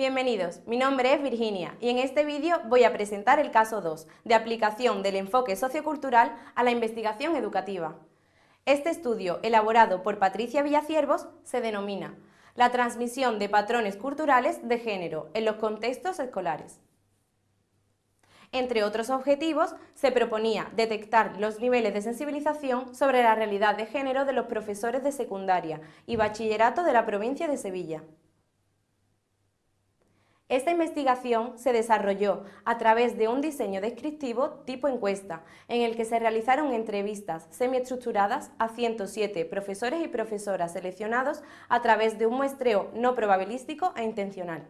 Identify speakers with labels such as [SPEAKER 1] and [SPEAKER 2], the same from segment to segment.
[SPEAKER 1] Bienvenidos, mi nombre es Virginia y en este vídeo voy a presentar el caso 2 de aplicación del enfoque sociocultural a la investigación educativa. Este estudio, elaborado por Patricia Villaciervos, se denomina La transmisión de patrones culturales de género en los contextos escolares. Entre otros objetivos, se proponía detectar los niveles de sensibilización sobre la realidad de género de los profesores de secundaria y bachillerato de la provincia de Sevilla. Esta investigación se desarrolló a través de un diseño descriptivo tipo encuesta, en el que se realizaron entrevistas semiestructuradas a 107 profesores y profesoras seleccionados a través de un muestreo no probabilístico e intencional.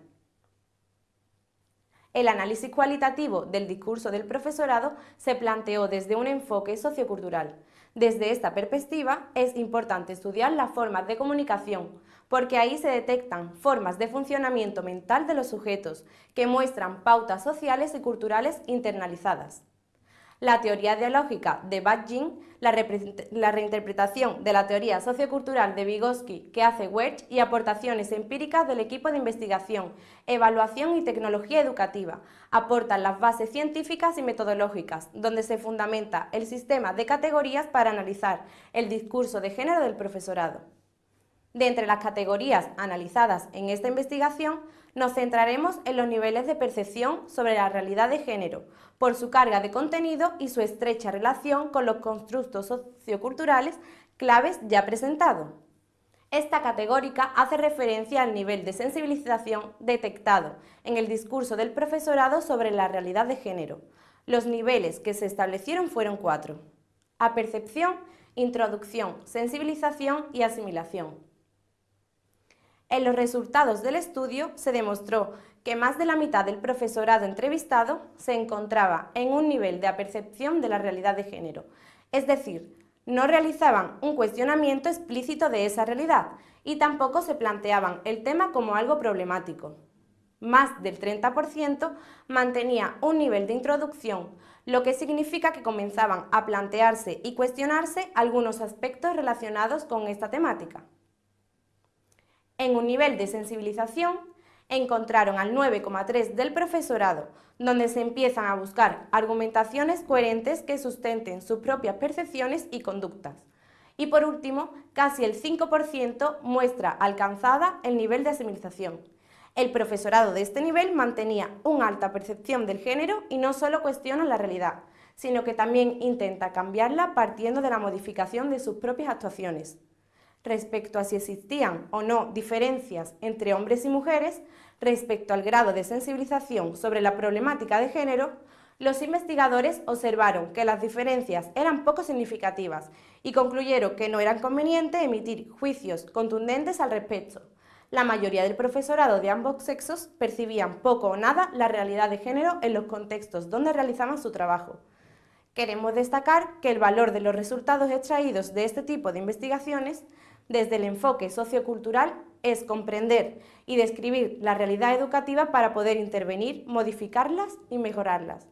[SPEAKER 1] El análisis cualitativo del discurso del profesorado se planteó desde un enfoque sociocultural. Desde esta perspectiva es importante estudiar las formas de comunicación, porque ahí se detectan formas de funcionamiento mental de los sujetos que muestran pautas sociales y culturales internalizadas la teoría dialógica de Badgin, la, la, reinterpretación de la teoría sociocultural de Vygotsky que hace Werch y aportaciones empíricas del equipo de investigación, evaluación y tecnología educativa aportan las bases científicas y metodológicas, donde se fundamenta el sistema de categorías para analizar el discurso de género del profesorado. De entre las categorías analizadas en esta investigación, nos centraremos en los niveles de percepción sobre la realidad de género, por su carga de contenido y su estrecha relación con los constructos socioculturales claves ya presentados. Esta categórica hace referencia al nivel de sensibilización detectado en el discurso del profesorado sobre la realidad de género. Los niveles que se establecieron fueron cuatro. Apercepción, introducción, sensibilización y asimilación. En los resultados del estudio se demostró que más de la mitad del profesorado entrevistado se encontraba en un nivel de apercepción de la realidad de género, es decir, no realizaban un cuestionamiento explícito de esa realidad y tampoco se planteaban el tema como algo problemático. Más del 30% mantenía un nivel de introducción, lo que significa que comenzaban a plantearse y cuestionarse algunos aspectos relacionados con esta temática. En un nivel de sensibilización encontraron al 9,3 del profesorado, donde se empiezan a buscar argumentaciones coherentes que sustenten sus propias percepciones y conductas. Y por último, casi el 5% muestra alcanzada el nivel de asimilización. El profesorado de este nivel mantenía una alta percepción del género y no solo cuestiona la realidad, sino que también intenta cambiarla partiendo de la modificación de sus propias actuaciones respecto a si existían o no diferencias entre hombres y mujeres respecto al grado de sensibilización sobre la problemática de género, los investigadores observaron que las diferencias eran poco significativas y concluyeron que no era conveniente emitir juicios contundentes al respecto. La mayoría del profesorado de ambos sexos percibían poco o nada la realidad de género en los contextos donde realizaban su trabajo. Queremos destacar que el valor de los resultados extraídos de este tipo de investigaciones desde el enfoque sociocultural es comprender y describir la realidad educativa para poder intervenir, modificarlas y mejorarlas.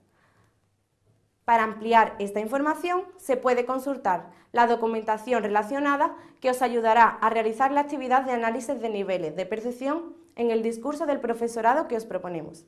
[SPEAKER 1] Para ampliar esta información se puede consultar la documentación relacionada que os ayudará a realizar la actividad de análisis de niveles de percepción en el discurso del profesorado que os proponemos.